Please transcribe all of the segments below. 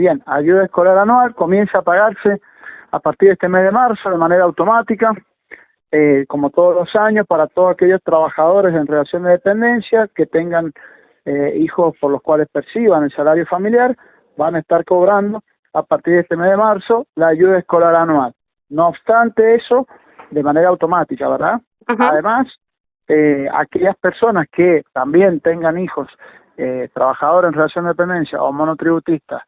Bien, ayuda escolar anual comienza a pagarse a partir de este mes de marzo de manera automática, eh, como todos los años, para todos aquellos trabajadores en relación de dependencia que tengan eh, hijos por los cuales perciban el salario familiar, van a estar cobrando a partir de este mes de marzo la ayuda escolar anual. No obstante eso, de manera automática, ¿verdad? Además, eh, aquellas personas que también tengan hijos eh, trabajadores en relación de dependencia o monotributistas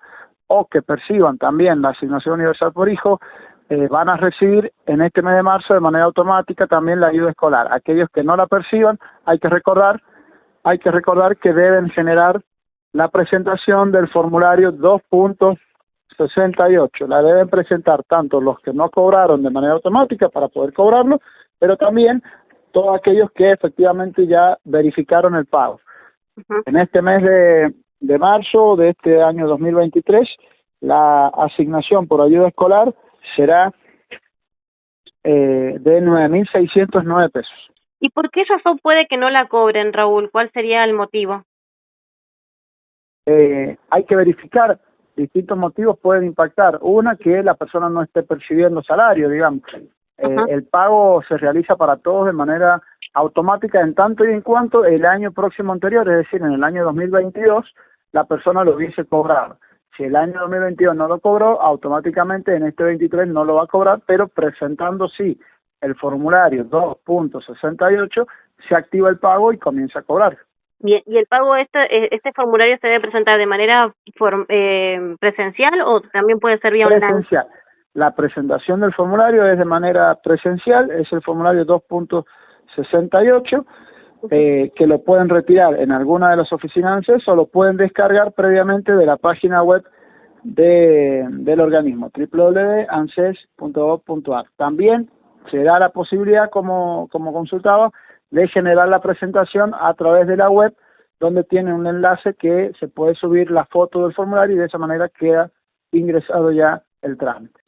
o que perciban también la asignación universal por hijo, eh, van a recibir en este mes de marzo de manera automática también la ayuda escolar. Aquellos que no la perciban, hay que recordar, hay que recordar que deben generar la presentación del formulario 2.68. La deben presentar tanto los que no cobraron de manera automática para poder cobrarlo, pero también todos aquellos que efectivamente ya verificaron el pago. En este mes de, de marzo de este año 2023, la asignación por ayuda escolar será eh, de 9.609 pesos. ¿Y por qué razón puede que no la cobren, Raúl? ¿Cuál sería el motivo? Eh, hay que verificar, distintos motivos pueden impactar. Una, que la persona no esté percibiendo salario, digamos. Eh, el pago se realiza para todos de manera automática en tanto y en cuanto el año próximo anterior, es decir, en el año 2022, la persona lo hubiese cobrado. Si el año 2022 no lo cobró, automáticamente en este 23 no lo va a cobrar, pero presentando sí el formulario 2.68, se activa el pago y comienza a cobrar. Bien, ¿y el pago, este, eh, este formulario se debe presentar de manera eh, presencial o también puede ser vía online? Presencial. La presentación del formulario es de manera presencial, es el formulario 2.68, eh, que lo pueden retirar en alguna de las oficinas de o lo pueden descargar previamente de la página web de, del organismo, www.anses.gov.ar. También se da la posibilidad, como, como consultaba, de generar la presentación a través de la web, donde tiene un enlace que se puede subir la foto del formulario y de esa manera queda ingresado ya el trámite.